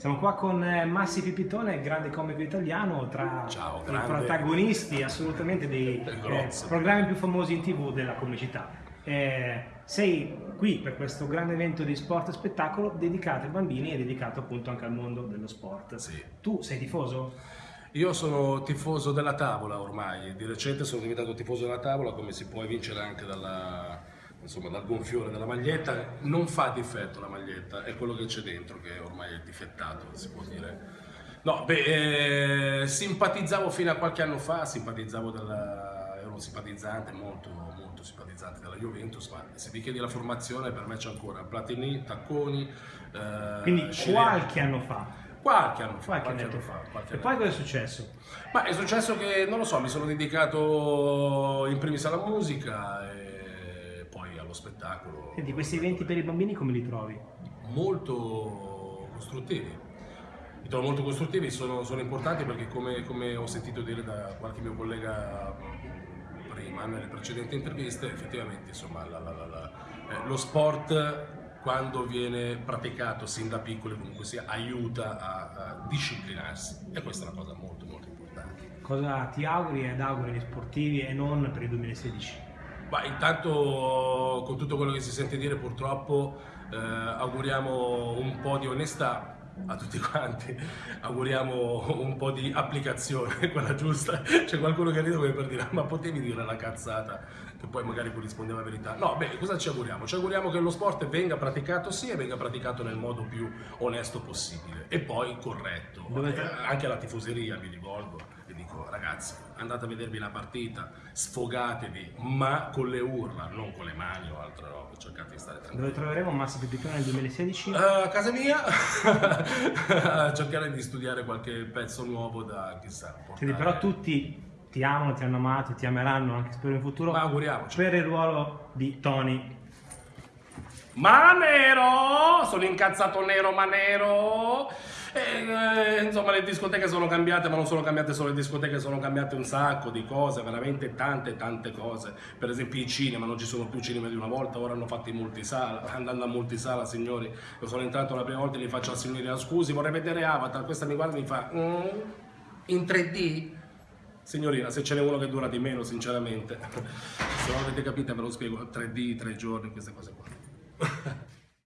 Siamo qua con eh, Massi Pipitone, grande comico italiano, tra Ciao, i protagonisti assolutamente dei eh, programmi più famosi in tv della comicità. Eh, sei qui per questo grande evento di sport e spettacolo dedicato ai bambini e dedicato appunto anche al mondo dello sport. Sì. Tu sei tifoso? Io sono tifoso della tavola ormai, di recente sono diventato tifoso della tavola come si può evincere anche dalla, insomma, dal gonfiore della maglietta, non fa difetto la maglietta, è quello che c'è dentro che ormai è difettato, si può dire. No, beh, eh, simpatizzavo fino a qualche anno fa, simpatizzavo della, ero un simpatizzante, molto, molto simpatizzante della Juventus, ma se mi chiedi la formazione per me c'è ancora Platini, Tacconi, eh, Quindi Scirena. qualche anno fa? Qualche anno fa. Qualche, qualche anno fa. Qualche e poi cosa è successo? Ma è successo che, non lo so, mi sono dedicato in primis alla musica allo spettacolo. Senti, questi eventi per i bambini come li trovi? Molto costruttivi. Mi trovo molto costruttivi, sono, sono importanti perché come, come, ho sentito dire da qualche mio collega prima, nelle precedenti interviste, effettivamente insomma, la, la, la, eh, lo sport quando viene praticato sin da piccoli comunque sia aiuta a, a, disciplinarsi e questa è una cosa molto molto importante. Cosa ti auguri ed auguri agli sportivi e non per il 2016? Ma intanto con tutto quello che si sente dire purtroppo eh, auguriamo un po' di onestà a tutti quanti, auguriamo un po' di applicazione, quella giusta. C'è qualcuno che ride come per dire ma potevi dire la cazzata che poi magari corrisponde alla verità. No, beh, cosa ci auguriamo? Ci auguriamo che lo sport venga praticato sì e venga praticato nel modo più onesto possibile e poi corretto. Eh, anche alla tifoseria mi rivolgo dico ragazzi andate a vedervi la partita, sfogatevi, ma con le urla, non con le mani o altre robe, cercate di stare tranquilli. Dove troveremo Massi Pipitone nel 2016? Uh, a casa mia, cercare di studiare qualche pezzo nuovo da chissà. Portare... Quindi però tutti ti amano, ti hanno amato, ti ameranno anche spero in futuro. Ma auguriamoci. Per il ruolo di Tony. Ma nero! Sono incazzato nero ma nero! E, eh, insomma le discoteche sono cambiate, ma non sono cambiate solo le discoteche, sono cambiate un sacco di cose, veramente tante tante cose. Per esempio i cinema, non ci sono più cinema di una volta, ora hanno fatto i multisala, andando a multisala signori, io sono entrato la prima volta e gli faccio al signore, scusi vorrei vedere Avatar, questa mi guarda e mi fa, mm, in 3D? Signorina, se ce n'è uno che dura di meno, sinceramente, se non avete capito ve lo spiego, 3D, tre giorni, queste cose qua.